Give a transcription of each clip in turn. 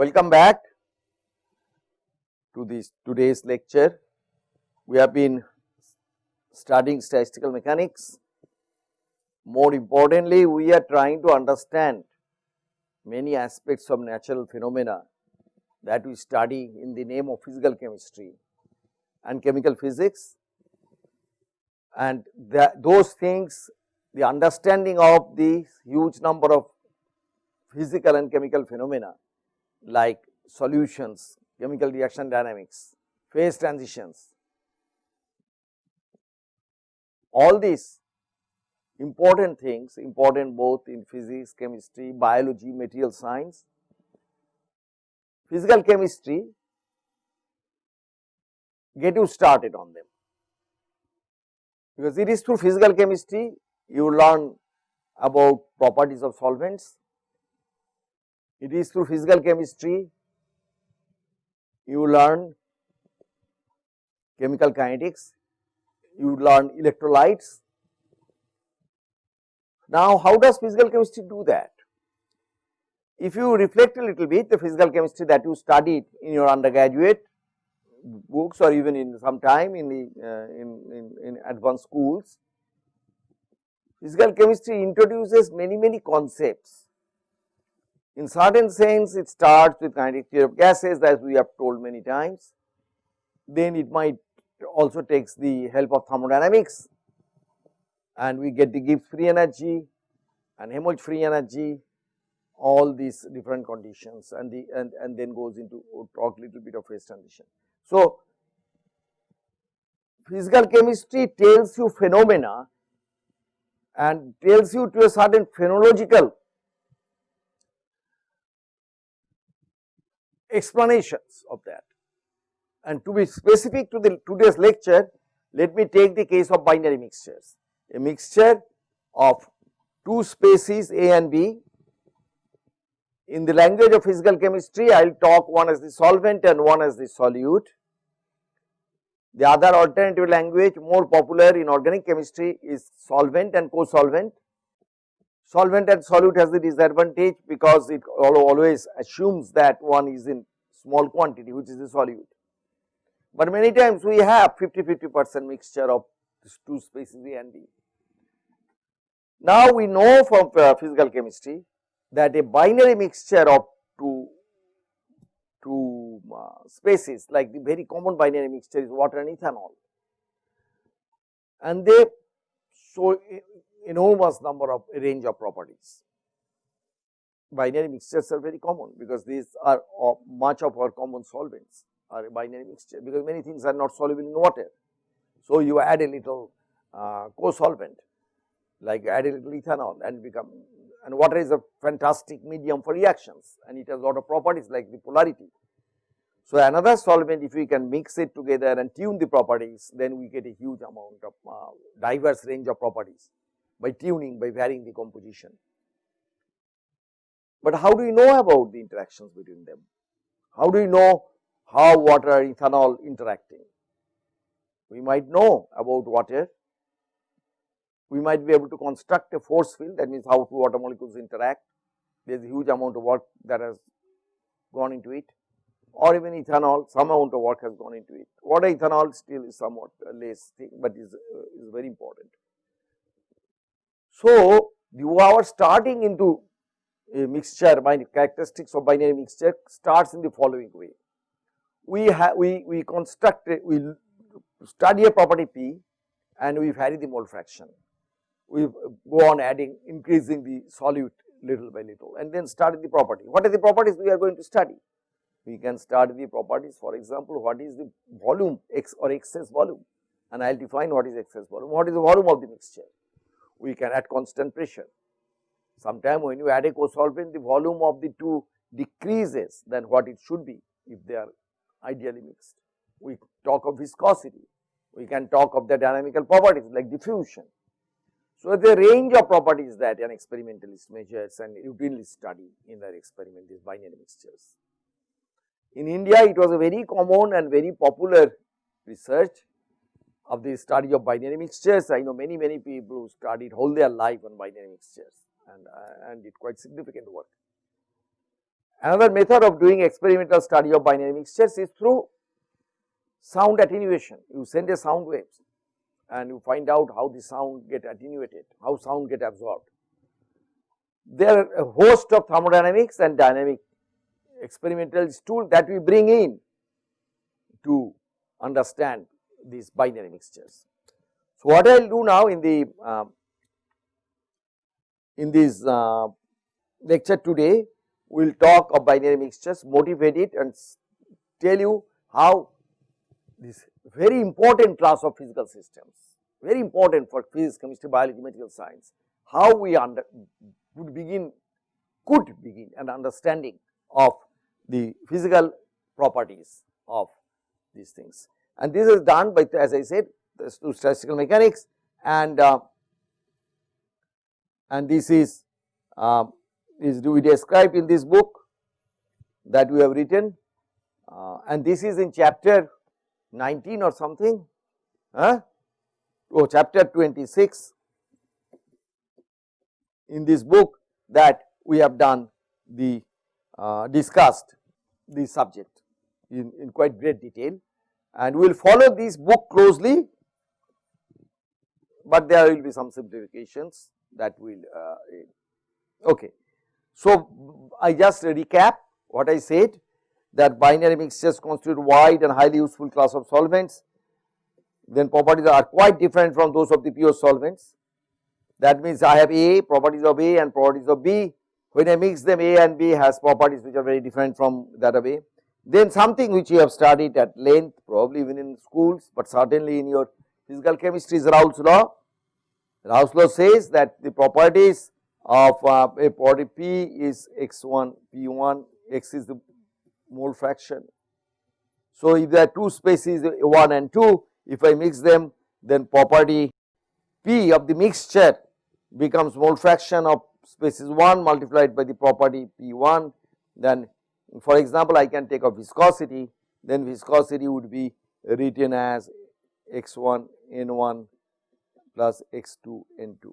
Welcome back to this today's lecture. We have been studying statistical mechanics. More importantly, we are trying to understand many aspects of natural phenomena that we study in the name of physical chemistry and chemical physics and those things the understanding of the huge number of physical and chemical phenomena like solutions, chemical reaction dynamics, phase transitions, all these important things important both in physics, chemistry, biology, material science, physical chemistry get you started on them because it is through physical chemistry you learn about properties of solvents. It is through physical chemistry you learn chemical kinetics, you learn electrolytes. Now, how does physical chemistry do that? If you reflect a little bit the physical chemistry that you studied in your undergraduate books or even in some time in the uh, in, in, in advanced schools, Physical chemistry introduces many, many concepts. In certain sense, it starts with kinetic theory of gases as we have told many times. Then it might also takes the help of thermodynamics and we get the Gibbs free energy and Helmholtz free energy all these different conditions and the and, and then goes into oh, talk little bit of phase transition. So, physical chemistry tells you phenomena and tells you to a certain phenomenological explanations of that. And to be specific to the today's lecture, let me take the case of binary mixtures, a mixture of two species A and B. In the language of physical chemistry, I will talk one as the solvent and one as the solute. The other alternative language more popular in organic chemistry is solvent and co-solvent. Solvent and solute has the disadvantage because it always assumes that one is in small quantity which is the solute. But many times we have 50-50 percent mixture of two species A and B. Now we know from uh, physical chemistry that a binary mixture of two to uh, species like the very common binary mixture is water and ethanol. And they show enormous number of range of properties. Binary mixtures are very common because these are much of our common solvents are binary mixture because many things are not soluble in water. So, you add a little uh, co-solvent like add a little ethanol and become and water is a fantastic medium for reactions and it has lot of properties like the polarity. So, another solvent if we can mix it together and tune the properties then we get a huge amount of uh, diverse range of properties by tuning by varying the composition. But how do we know about the interactions between them? How do we know how water and ethanol interacting? We might know about water we might be able to construct a force field that means how two water molecules interact. There is a huge amount of work that has gone into it or even ethanol some amount of work has gone into it. Water ethanol still is somewhat less thing, but is, uh, is very important. So, the our starting into a mixture by characteristics of binary mixture starts in the following way. We have we, we construct a, we study a property P and we vary the mole fraction we uh, go on adding increasing the solute little by little and then study the property. What are the properties we are going to study? We can study the properties for example, what is the volume x or excess volume and I will define what is excess volume, what is the volume of the mixture. We can add constant pressure. Sometime when you add a co-solvent the volume of the two decreases than what it should be if they are ideally mixed. We talk of viscosity, we can talk of the dynamical properties like diffusion, so, the range of properties that an experimentalist measures and routinely study in their experiment is binary mixtures. In India, it was a very common and very popular research of the study of binary mixtures. I know many, many people who studied whole their life on binary mixtures and, uh, and did quite significant work. Another method of doing experimental study of binary mixtures is through sound attenuation. You send a sound waves and you find out how the sound get attenuated, how sound get absorbed. There are a host of thermodynamics and dynamic experimental tools that we bring in to understand these binary mixtures. So, what I will do now in the uh, in this uh, lecture today, we will talk of binary mixtures, motivate it and tell you how this very important class of physical systems, very important for physics, chemistry, biology, material science, how we under would begin, could begin an understanding of the physical properties of these things. And this is done by as I said through statistical mechanics. And uh, and this is uh, is we described in this book that we have written? Uh, and this is in chapter 19 or something huh? oh chapter 26 in this book that we have done the uh, discussed the subject in, in quite great detail and we will follow this book closely, but there will be some simplifications that will uh, okay. So, I just recap what I said that binary mixtures constitute wide and highly useful class of solvents, then properties are quite different from those of the pure solvents. That means I have A, properties of A and properties of B. When I mix them A and B has properties which are very different from that of A. Then something which you have studied at length probably even in schools, but certainly in your physical chemistry is Raoult's law. Raoult's law says that the properties of uh, a property P is x1, P1, x is the mole fraction. So, if there are two species 1 and 2, if I mix them then property P of the mixture becomes mole fraction of species 1 multiplied by the property P1 then for example, I can take a viscosity, then viscosity would be written as x1 n1 plus x2 n2.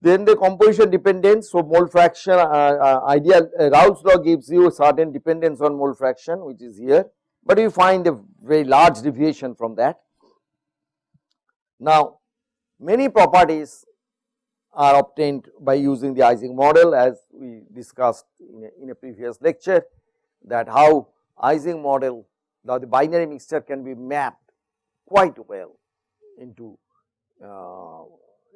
Then the composition dependence, so mole fraction uh, uh, ideal uh, Raoult's law gives you certain dependence on mole fraction which is here, but you find a very large deviation from that. Now, many properties are obtained by using the Ising model as we discussed in a, in a previous lecture that how Ising model now the binary mixture can be mapped quite well into uh,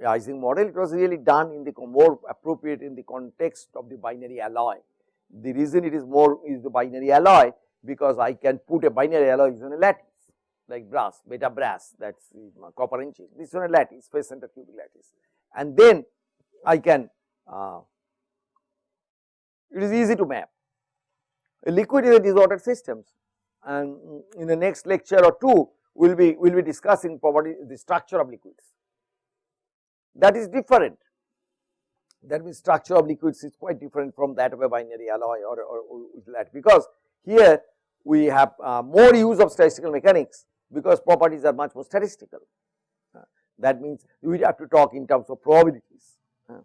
Ising model. It was really done in the more appropriate in the context of the binary alloy. The reason it is more is the binary alloy because I can put a binary alloy on a lattice like brass, beta brass that is copper and zinc. This is on a lattice, face center cubic lattice and then I can uh, it is easy to map. Liquid is a disordered systems and in the next lecture or two we will be we will be discussing property the structure of liquids. That is different that means structure of liquids is quite different from that of a binary alloy or, or, or that because here we have uh, more use of statistical mechanics because properties are much more statistical. Uh, that means we have to talk in terms of probabilities. Uh,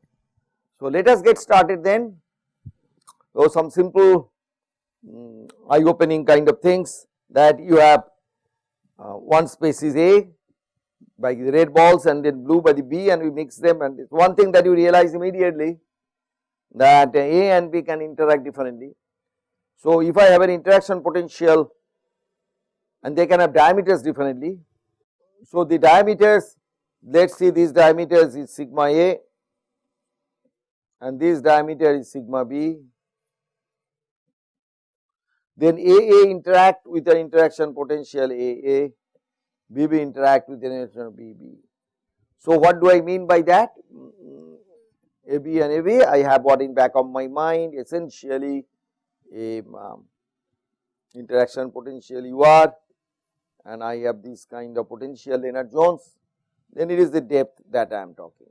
so, let us get started then. So, some simple um, eye opening kind of things that you have uh, one species A by the red balls and then blue by the B and we mix them and one thing that you realize immediately that A and B can interact differently. So, if I have an interaction potential and they can have diameters differently. So, the diameters let us see these diameters is sigma A and this diameter is sigma B. Then AA interact with an interaction potential AA, BB interact with an interaction BB. So, what do I mean by that? AB and AB I have what in back of my mind essentially a um, interaction potential UR and I have this kind of potential Lennard Jones, then it is the depth that I am talking.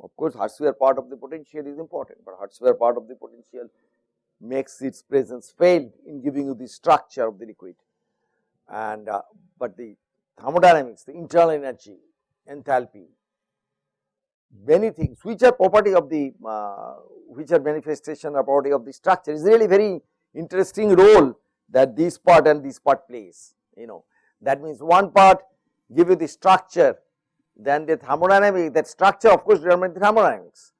Of course, hard sphere part of the potential is important, but hard sphere part of the potential makes its presence failed in giving you the structure of the liquid. And uh, but the thermodynamics, the internal energy, enthalpy, many things which are property of the uh, which are manifestation or property of the structure is really very interesting role that this part and this part plays you know that means one part give you the structure then the thermodynamic that structure of course determines the thermodynamics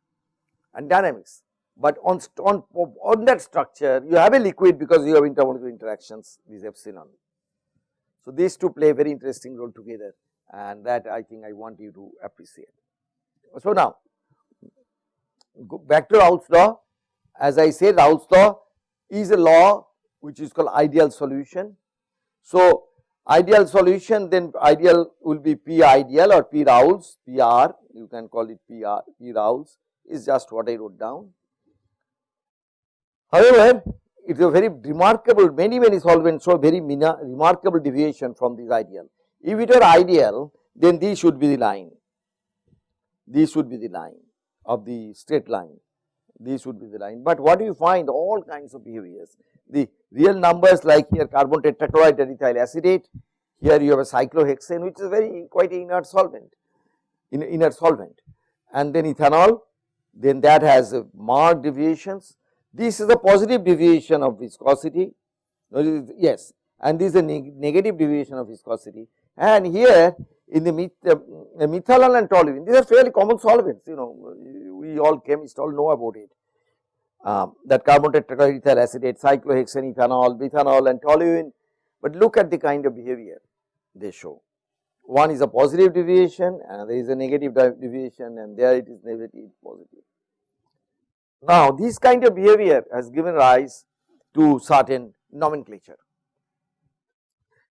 and dynamics but on, on, on that structure you have a liquid because you have intermolecular interactions these epsilon. So, these two play a very interesting role together and that I think I want you to appreciate. So, now go back to Raoult's law as I said Raoult's law is a law which is called ideal solution. So, ideal solution then ideal will be P ideal or P Raoult's PR you can call it PR P Raoult's is just what I wrote down. However, it is a very remarkable many many solvents show very remarkable deviation from this ideal. If it were ideal then this should be the line, this should be the line of the straight line, this would be the line. But what do you find? All kinds of behaviors, the real numbers like here carbon tetrachloride ethyl acetate, here you have a cyclohexane which is very quite inert solvent, in, inert solvent. And then ethanol, then that has marked deviations. This is a positive deviation of viscosity, yes, and this is a neg negative deviation of viscosity. And here in the uh, methanol and toluene, these are fairly common solvents, you know, we all chemists all know about it. Um, that carbon tetrachloroethyl acetate, cyclohexane, ethanol, methanol and toluene, but look at the kind of behavior they show. One is a positive deviation, and there is a negative deviation, and there it is negative, positive. Now, this kind of behavior has given rise to certain nomenclature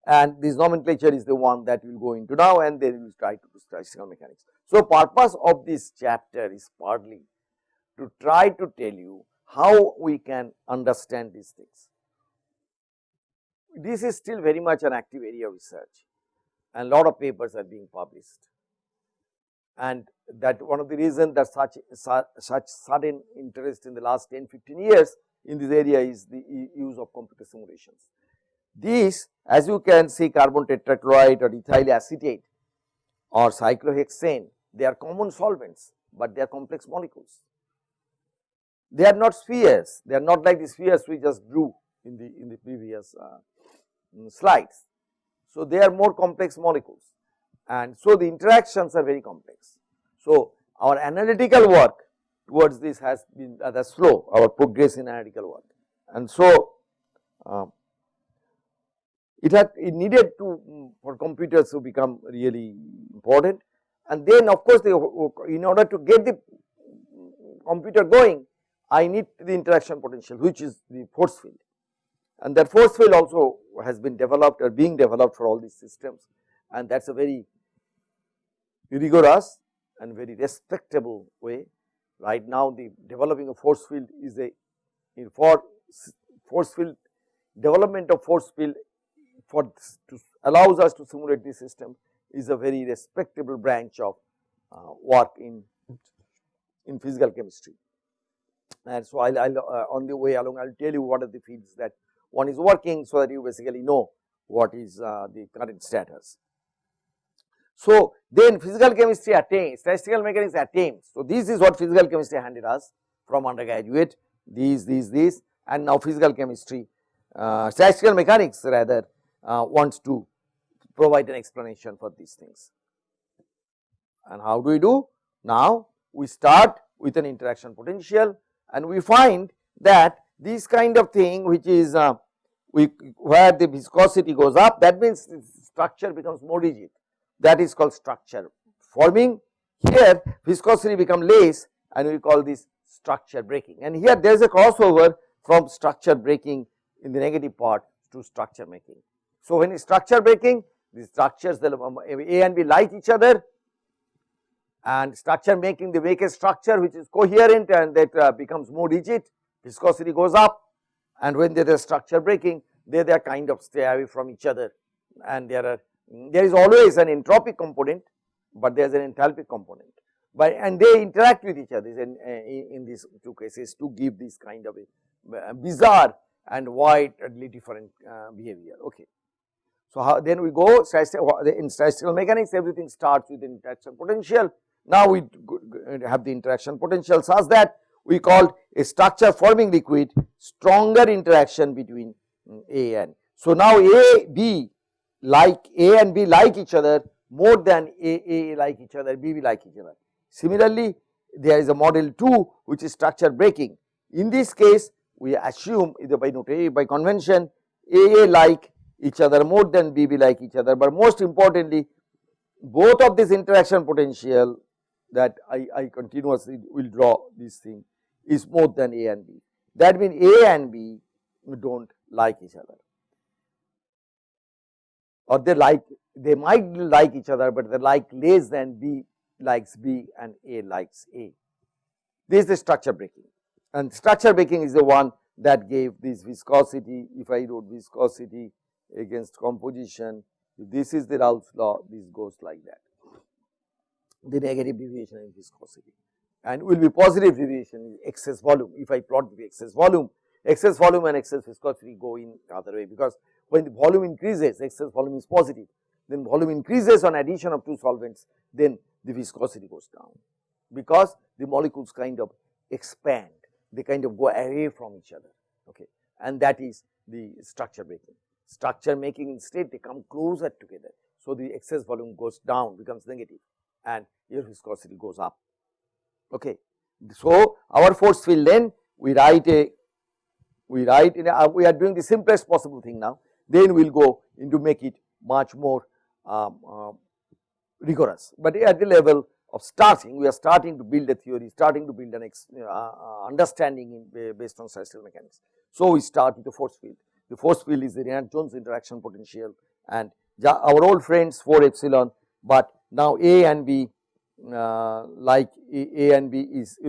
and this nomenclature is the one that we will go into now and then we will try to do statistical mechanics. So, purpose of this chapter is partly to try to tell you how we can understand these things. This is still very much an active area of research and a lot of papers are being published and that one of the reasons that such, such, such sudden interest in the last 10 15 years in this area is the use of computer simulations. These as you can see carbon tetrachloride or ethyl acetate or cyclohexane they are common solvents, but they are complex molecules. They are not spheres, they are not like the spheres we just drew in the in the previous uh, slides. So, they are more complex molecules and so the interactions are very complex. So, our analytical work towards this has been rather slow, our progress in analytical work. And so, uh, it had it needed to for computers to become really important and then of course, in order to get the computer going I need the interaction potential which is the force field. And that force field also has been developed or being developed for all these systems. And that is a very rigorous and very respectable way. Right now the developing a force field is a for force field development of force field for to allows us to simulate this system is a very respectable branch of uh, work in in physical chemistry. And so I'll, I'll uh, on the way along I'll tell you what are the fields that one is working so that you basically know what is uh, the current status. So, then physical chemistry attains, statistical mechanics attains. So, this is what physical chemistry handed us from undergraduate, these, these, these and now physical chemistry, uh, statistical mechanics rather uh, wants to provide an explanation for these things. And how do we do? Now, we start with an interaction potential and we find that this kind of thing which is uh, we, where the viscosity goes up that means the structure becomes more rigid that is called structure forming. Here viscosity become less and we call this structure breaking and here there is a crossover from structure breaking in the negative part to structure making. So, when structure breaking the structures um, A and B like each other and structure making the weakest structure which is coherent and that uh, becomes more rigid viscosity goes up and when there is structure breaking they they are kind of stay away from each other and there are there is always an entropic component, but there is an enthalpic component but and they interact with each other in, in, in these two cases to give this kind of a bizarre and widely different uh, behavior. Okay. So, how, then we go in statistical mechanics everything starts with interaction potential. Now, we have the interaction potential such that we called a structure forming liquid stronger interaction between mm, A and. So, now A, B like A and B like each other more than A, A like each other, B, B like each other. Similarly, there is a model 2 which is structure breaking. In this case, we assume either by notation by convention A, A like each other more than B, B like each other, but most importantly both of this interaction potential that I, I continuously will draw this thing is more than A and B. That means A and B do not like each other or they like they might like each other, but they like less than B likes B and A likes A. This is the structure breaking and structure breaking is the one that gave this viscosity. If I wrote viscosity against composition, this is the Raoult's law, this goes like that. The negative deviation in viscosity and will be positive deviation in excess volume. If I plot the excess volume, excess volume and excess viscosity go in other way because when the volume increases, excess volume is positive, then volume increases on addition of two solvents, then the viscosity goes down because the molecules kind of expand, they kind of go away from each other, okay. And that is the structure breaking. Structure making instead they come closer together. So, the excess volume goes down becomes negative and your viscosity goes up, okay. So, our force field then we write a we write in a, we are doing the simplest possible thing now then we will go into make it much more um, uh, rigorous. But at the level of starting, we are starting to build a theory, starting to build an uh, uh, understanding in, based on statistical mechanics. So, we start with the force field. The force field is the Lennard-Jones interaction potential and our old friends 4 epsilon, but now A and B uh, like A, and B is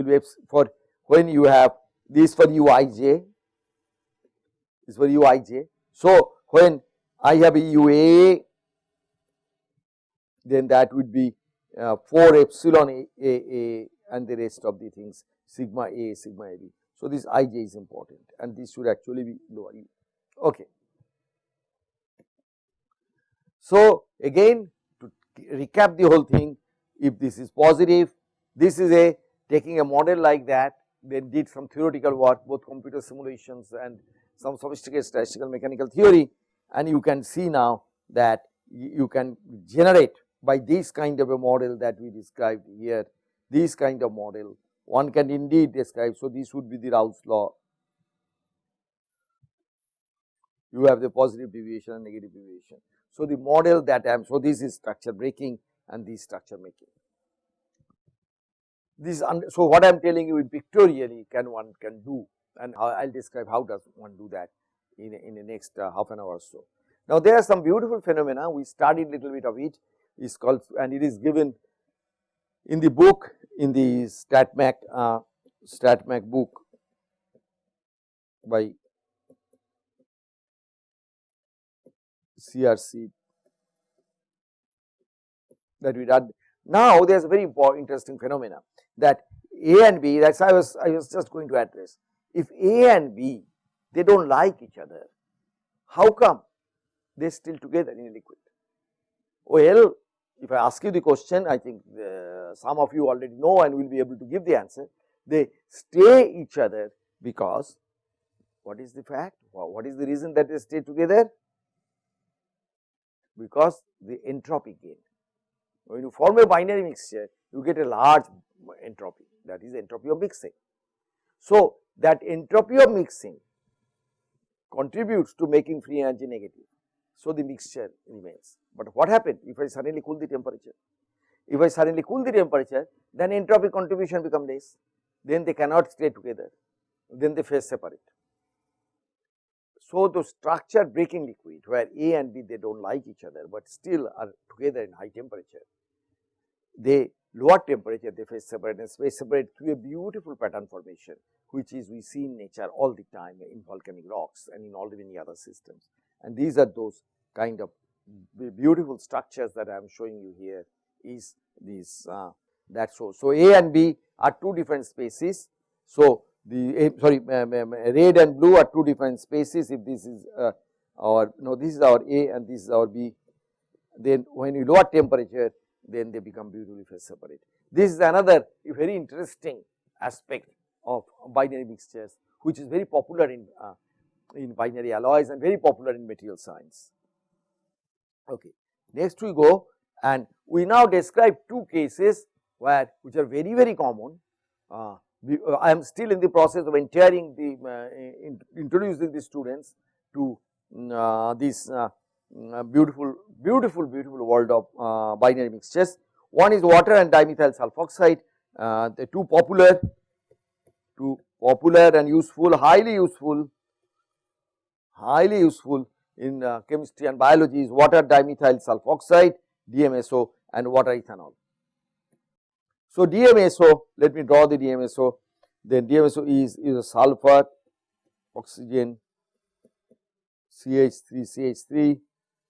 for when you have this for uij, this for uij. So, when I have a UA then that would be uh, 4 epsilon a, a, a, and the rest of the things sigma A, sigma A B. So, this ij is important and this should actually be lower. Okay. So, again to recap the whole thing if this is positive this is a taking a model like that then did some theoretical work both computer simulations and some sophisticated statistical mechanical theory and you can see now that you can generate by this kind of a model that we described here, this kind of model one can indeed describe. So, this would be the Raoult's law. You have the positive deviation and negative deviation. So, the model that I am, so this is structure breaking and this structure making. This, so what I am telling you in pictorially can one can do and I will describe how does one do that in, in the next uh, half an hour or so. Now, there are some beautiful phenomena we studied little bit of it is called and it is given in the book in the StatMech uh, StatMech book by CRC that we did. Now, there is a very interesting phenomena that A and B that is I was I was just going to address. If A and B they do not like each other. How come they are still together in a liquid? Well, if I ask you the question, I think the, some of you already know and will be able to give the answer. They stay each other because what is the fact? What is the reason that they stay together? Because the entropy gain. When you form a binary mixture, you get a large entropy that is entropy of mixing. So, that entropy of mixing contributes to making free energy negative. So, the mixture remains, but what happened if I suddenly cool the temperature? If I suddenly cool the temperature, then entropy contribution become less, then they cannot stay together, then they phase separate. So, the structure breaking liquid where A and B they do not like each other, but still are together in high temperature, they lower temperature they separate and phase separate through a beautiful pattern formation which is we see in nature all the time in volcanic rocks and in all the many other systems. And these are those kind of beautiful structures that I am showing you here is these uh, that so. So, A and B are two different species. So, the A, sorry red and blue are two different spaces if this is uh, our no this is our A and this is our B then when you lower temperature then they become beautifully phase separate. This is another very interesting aspect of binary mixtures which is very popular in uh, in binary alloys and very popular in material science. Okay. Next we go and we now describe two cases where which are very very common. Uh, I am still in the process of entering the uh, in, introducing the students to mm, uh, this uh, mm, beautiful beautiful beautiful world of uh, binary mixtures. One is water and dimethyl sulfoxide, the two popular, two popular and useful, highly useful, highly useful in chemistry and biology is water dimethyl sulfoxide, DMSO and water ethanol. So, DMSO let me draw the DMSO then DMSO is, is a sulfur oxygen CH3 CH3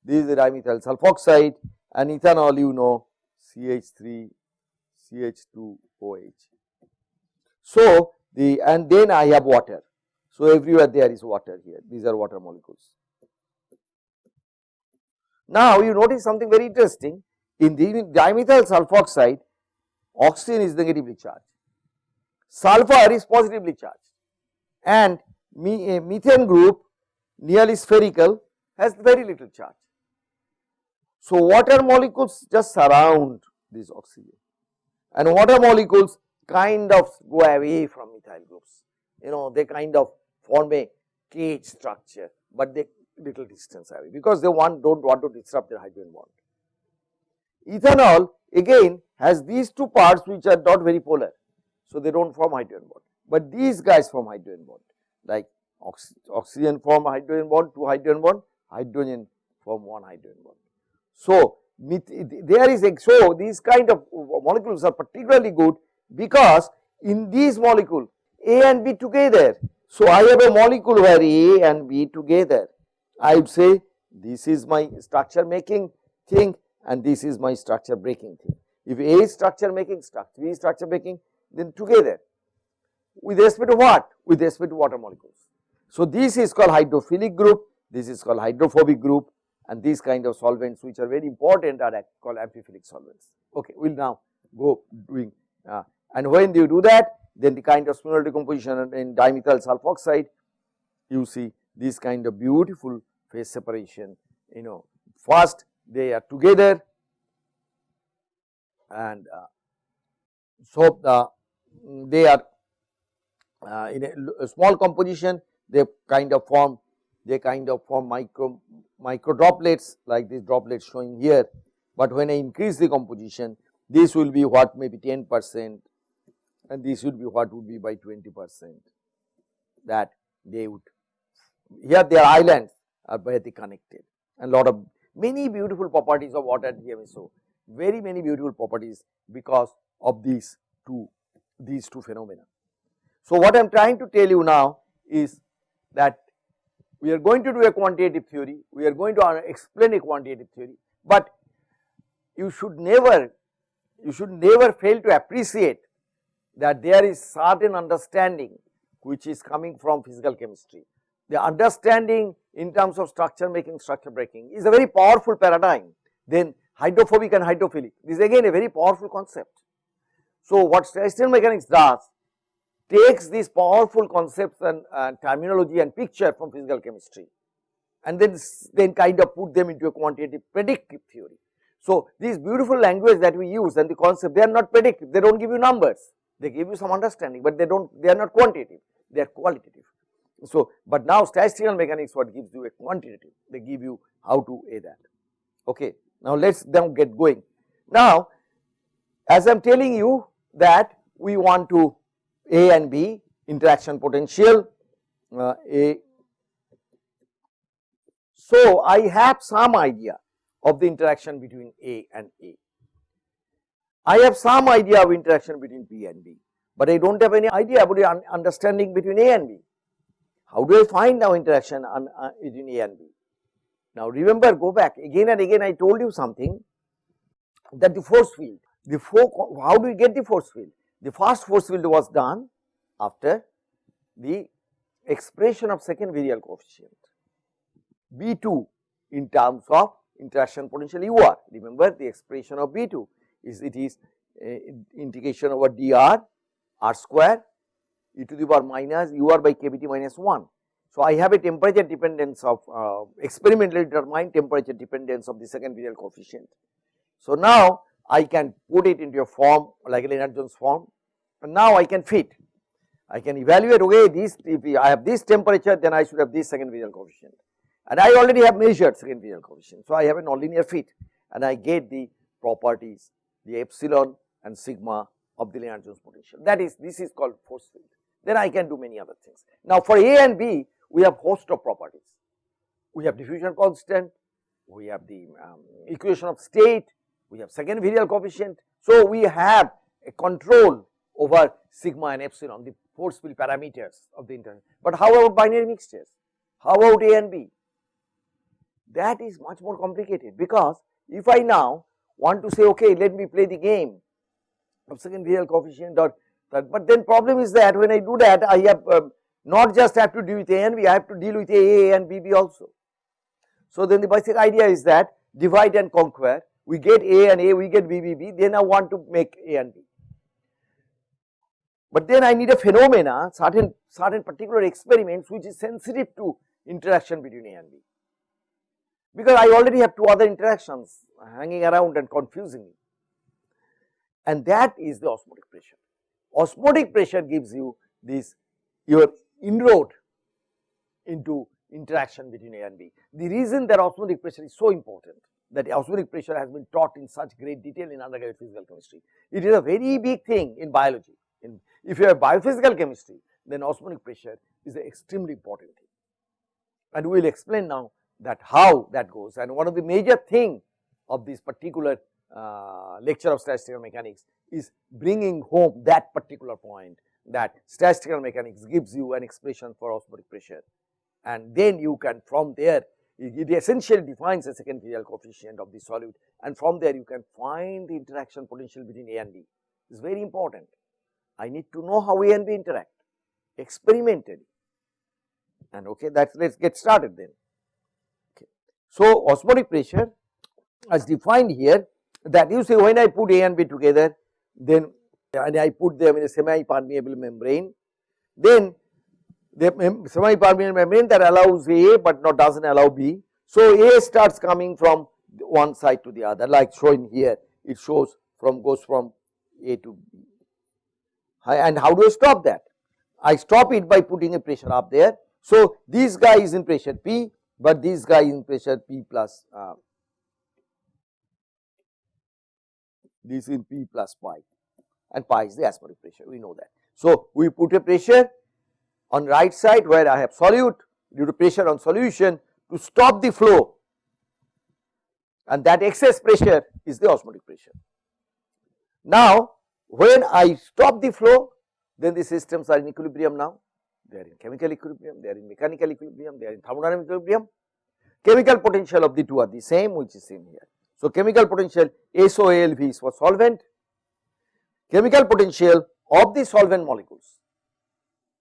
this is the dimethyl sulfoxide and ethanol you know CH3 CH2 OH. So, the and then I have water. So, everywhere there is water here these are water molecules. Now, you notice something very interesting in the dimethyl sulfoxide oxygen is negatively charged, sulfur is positively charged and me, methane group nearly spherical has very little charge. So, water molecules just surround this oxygen and water molecules kind of go away from methyl groups, you know they kind of form a cage structure, but they little distance away because they want do not want to disrupt their hydrogen bond. Ethanol again has these two parts which are not very polar. So, they do not form hydrogen bond, but these guys form hydrogen bond like ox oxygen form hydrogen bond, two hydrogen bond, hydrogen form one hydrogen bond. So, there is so these kind of molecules are particularly good because in these molecule A and B together. So, I have a molecule where A and B together. I would say this is my structure making thing and this is my structure breaking thing. If A is structure making, structure B is structure making, then together with respect to what? With respect to water molecules. So, this is called hydrophilic group, this is called hydrophobic group and these kind of solvents which are very important are called amphiphilic solvents. Okay, we will now go doing uh, and when you do that then the kind of spinodal decomposition in dimethyl sulfoxide you see this kind of beautiful phase separation you know first they are together and uh, so the, they are uh, in a, a, small composition they kind of form they kind of form micro micro droplets like these droplets showing here, but when I increase the composition this will be what maybe 10 percent and this would be what would be by 20 percent that they would here their islands are very connected. And lot of many beautiful properties of water DMSO very many beautiful properties because of these two these two phenomena. So, what I am trying to tell you now is that we are going to do a quantitative theory, we are going to explain a quantitative theory, but you should never you should never fail to appreciate that there is certain understanding which is coming from physical chemistry. The understanding in terms of structure making, structure breaking is a very powerful paradigm. Then hydrophobic and hydrophilic, this is again a very powerful concept. So, what statistical mechanics does takes these powerful concepts and terminology and picture from physical chemistry and then, then kind of put them into a quantitative predictive theory. So, these beautiful language that we use and the concept they are not predictive, they do not give you numbers, they give you some understanding, but they do not they are not quantitative, they are qualitative. So, but now statistical mechanics what gives you a quantitative, they give you how to a that. Okay. Now, let us then get going. Now, as I am telling you that we want to A and B interaction potential uh, A. So, I have some idea of the interaction between A and A. I have some idea of interaction between B and B, but I do not have any idea about the understanding between A and B. How do I find now interaction on, uh, between A and B? Now remember go back again and again I told you something that the force field, the how do we get the force field? The first force field was done after the expression of second virial coefficient B2 in terms of interaction potential UR. Remember the expression of B2 is it is uh, integration over dr r square e to the power minus u r by kBT minus 1. So, I have a temperature dependence of uh, experimentally determined temperature dependence of the second virial coefficient. So, now I can put it into a form like a Lennard-Jones form and now I can fit. I can evaluate okay this if I have this temperature then I should have this second virial coefficient and I already have measured second virial coefficient. So, I have a nonlinear fit and I get the properties the epsilon and sigma of the Lennard-Jones potential that is this is called force field then I can do many other things. Now, for A and B we have host of properties. We have diffusion constant, we have the um, equation of state, we have second virial coefficient. So, we have a control over sigma and epsilon the force field parameters of the internal. But how about binary mixtures? How about A and B? That is much more complicated because if I now want to say okay let me play the game of second virial coefficient or that but then problem is that when I do that I have um, not just have to deal with A and B, I have to deal with A, A and B, B also. So then the basic idea is that divide and conquer, we get A and A, we get B, B, B, then I want to make A and B. But then I need a phenomena, certain, certain particular experiments which is sensitive to interaction between A and B. Because I already have two other interactions hanging around and confusing me. And that is the osmotic pressure. Osmotic pressure gives you this your inroad into interaction between A and B. The reason that osmotic pressure is so important that osmotic pressure has been taught in such great detail in undergraduate physical chemistry. It is a very big thing in biology. In, if you have biophysical chemistry, then osmotic pressure is an extremely important thing. And we will explain now that how that goes and one of the major thing of this particular uh, lecture of statistical mechanics is bringing home that particular point that statistical mechanics gives you an expression for osmotic pressure and then you can from there it, essentially defines a second virial coefficient of the solute and from there you can find the interaction potential between A and B. It is very important. I need to know how A and B interact experimentally and okay that let us get started then. Okay. So, osmotic pressure as defined here that you say when I put A and B together then and I put them in a semi-permeable membrane, then the semi-permeable membrane that allows A but not does not allow B. So, A starts coming from one side to the other like shown here it shows from goes from A to B and how do I stop that? I stop it by putting a pressure up there. So, this guy is in pressure P but this guy is in pressure P plus uh, this in P plus pi and pi is the atmospheric pressure we know that. So, we put a pressure on right side where I have solute due to pressure on solution to stop the flow and that excess pressure is the osmotic pressure. Now, when I stop the flow then the systems are in equilibrium now they are in chemical equilibrium, they are in mechanical equilibrium, they are in thermodynamic equilibrium. Chemical potential of the two are the same which is seen here. So, chemical potential SOALV is for solvent chemical potential of the solvent molecules.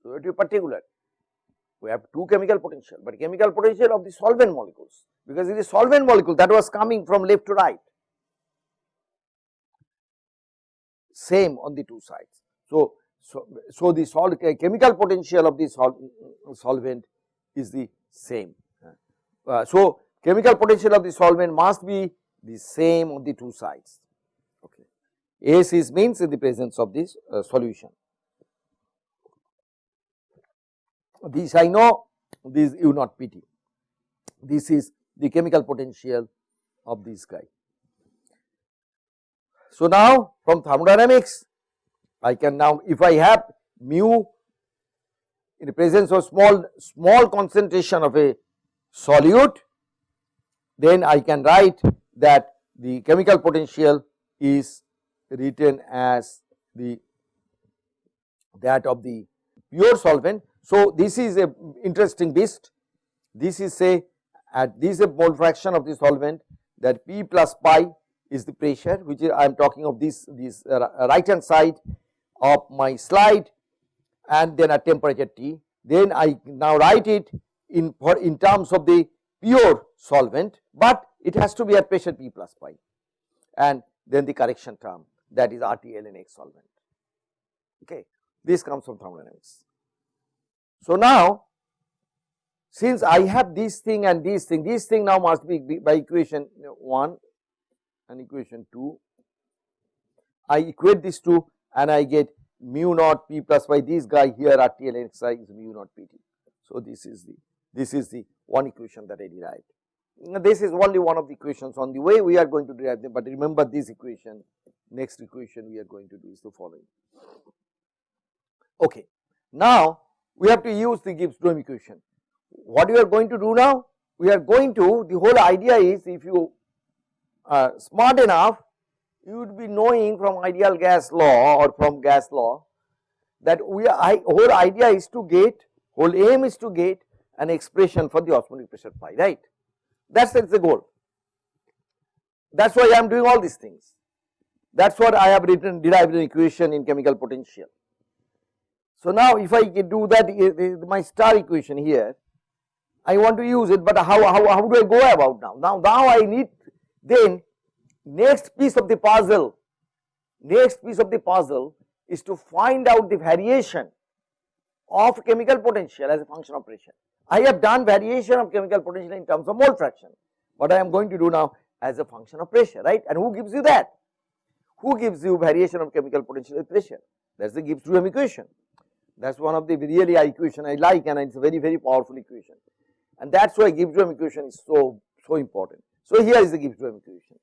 So, to be particular, we have two chemical potential, but chemical potential of the solvent molecules because it is solvent molecule that was coming from left to right, same on the two sides. So, so, so the sol chemical potential of the sol solvent is the same. Uh, so, chemical potential of the solvent must be the same on the two sides. Is means in the presence of this uh, solution. This I know this U not PT. This is the chemical potential of this guy. So, now from thermodynamics I can now if I have mu in the presence of small small concentration of a solute then I can write that the chemical potential is written as the that of the pure solvent. So, this is a interesting beast. This is say at this is a mole fraction of the solvent that P plus pi is the pressure which I am talking of this this uh, right hand side of my slide and then at temperature T. Then I now write it in for in terms of the pure solvent, but it has to be at pressure P plus pi and then the correction term that is RTLN X solvent. Okay. this comes from thermodynamics. So, now since I have this thing and this thing, this thing now must be by equation 1 and equation 2. I equate these two and I get mu naught p plus by this guy here RTL xi is mu naught pt. So, this is the this is the one equation that I derived. This is only one of the equations on the way we are going to derive them, but remember this equation next equation we are going to do is the following. Okay. Now, we have to use the Gibbs Duhem equation. What we are going to do now? We are going to the whole idea is if you are smart enough you would be knowing from ideal gas law or from gas law that we are, I, whole idea is to get whole aim is to get an expression for the osmotic pressure phi right that is the goal that is why I am doing all these things that is what I have written derived an equation in chemical potential. So now if I do that my star equation here I want to use it but how, how, how do I go about now now now I need then next piece of the puzzle, next piece of the puzzle is to find out the variation of chemical potential as a function of pressure. I have done variation of chemical potential in terms of mole fraction, what I am going to do now as a function of pressure, right? And who gives you that? Who gives you variation of chemical potential with pressure? That is the Gibbs-Duhem equation. That is one of the really equation I like and it is a very, very powerful equation. And that is why Gibbs-Duhem equation is so, so important. So here is the Gibbs-Duhem equation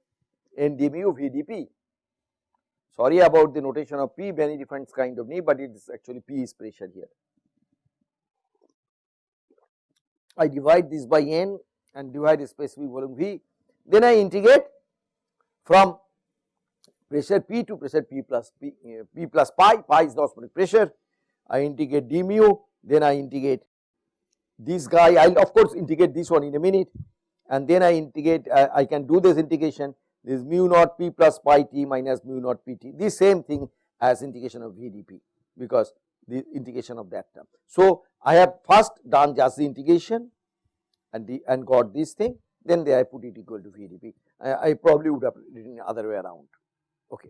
n d mu v d p. Sorry about the notation of P, many different kind of knee, but it is actually P is pressure here. I divide this by n and divide the specific volume V, then I integrate from pressure P to pressure P plus P, uh, P plus pi, pi is the osmotic pressure. I integrate d mu, then I integrate this guy, I will of course integrate this one in a minute. And then I integrate, uh, I can do this integration. This mu naught p plus pi t minus mu naught pt the same thing as integration of vdp because the integration of that term. So, I have first done just the integration and the and got this thing then I put it equal to vdp I, I probably would have written other way around okay.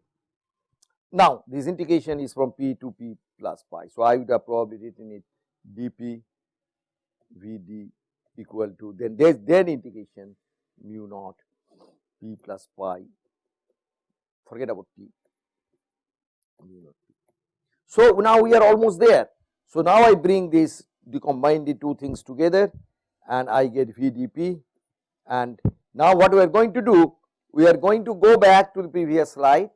Now, this integration is from p to p plus pi. So, I would have probably written it dp vd equal to then there is then integration mu naught p plus pi forget about p so now we are almost there. So now I bring this the combine the two things together and I get VDP and now what we are going to do we are going to go back to the previous slide.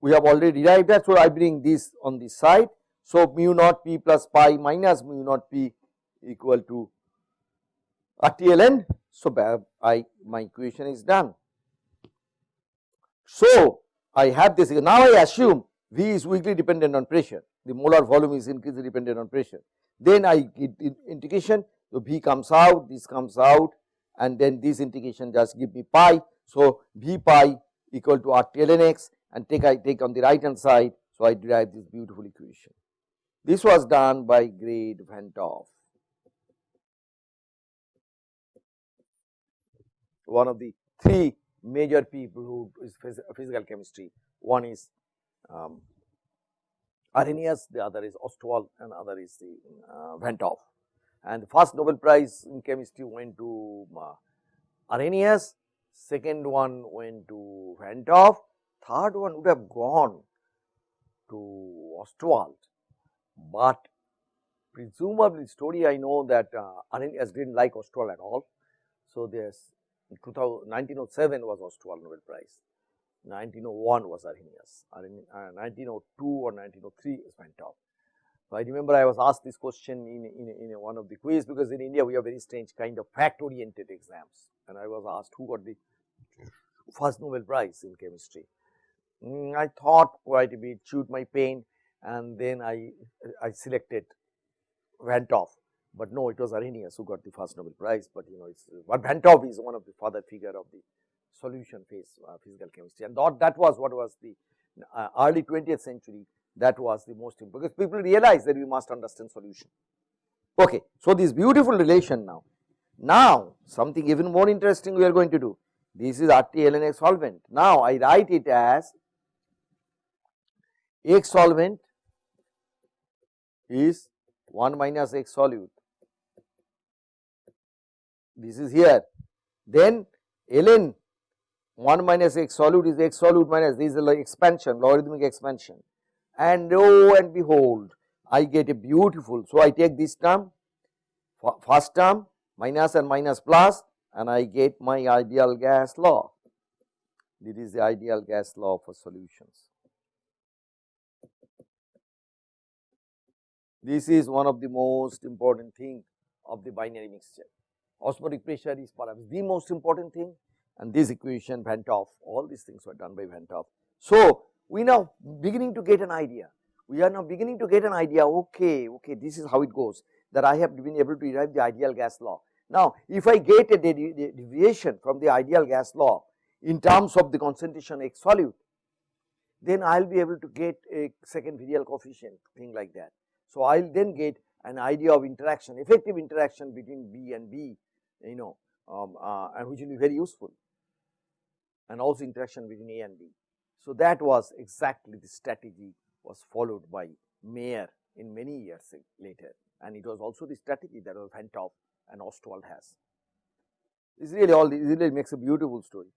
We have already derived that so I bring this on this side. So mu naught p plus pi minus mu naught p equal to RTLN. So, I my equation is done. So, I have this. Now I assume V is weakly dependent on pressure the molar volume is increasingly dependent on pressure. Then I get integration so V comes out this comes out and then this integration just give me pi. So, V pi equal to R T L N X and take I take on the right hand side. So, I derive this beautiful equation. This was done by Grade Van one of the three major people who is physical chemistry. One is um, Arrhenius, the other is Ostwald and other is the uh, Hoff. And the first Nobel Prize in chemistry went to uh, Arrhenius, second one went to Hoff, third one would have gone to Ostwald, but presumably story I know that uh, Arrhenius did not like Ostwald at all. So, there is 1907 was Ostwald Nobel Prize, 1901 was Arrhenius, 1902 uh, or 1903 is Hoff. So, I remember I was asked this question in, in, in one of the quiz because in India we have very strange kind of fact oriented exams and I was asked who got the first Nobel Prize in chemistry. Mm, I thought quite a bit, chewed my pain and then I, I selected Van 't Hoff but no, it was Arrhenius who got the first Nobel Prize, but you know, it's but Van 't Hoff is one of the father figure of the solution phase uh, physical chemistry, and that, that was what was the uh, early 20th century. That was the most important because people realized that we must understand solution. Okay, so this beautiful relation now. Now, something even more interesting we are going to do. This is RT solvent. Now, I write it as X solvent is 1 minus x solute. This is here. Then ln 1 minus x solute is x solute minus this is the expansion logarithmic expansion and lo and behold I get a beautiful. So, I take this term first term minus and minus plus and I get my ideal gas law. This is the ideal gas law for solutions. This is one of the most important thing of the binary mixture. Osmotic pressure is perhaps the most important thing and this equation Hoff, all these things were done by Hoff. So, we now beginning to get an idea, we are now beginning to get an idea okay, okay this is how it goes that I have been able to derive the ideal gas law. Now, if I get a deviation from the ideal gas law in terms of the concentration X solute, then I will be able to get a second virial coefficient thing like that. So, I will then get an idea of interaction effective interaction between B and B you know um, uh, and which will be very useful and also interaction between A and B. So, that was exactly the strategy was followed by Mayer in many years later and it was also the strategy that was Van't and Ostwald has. This really all this really makes a beautiful story.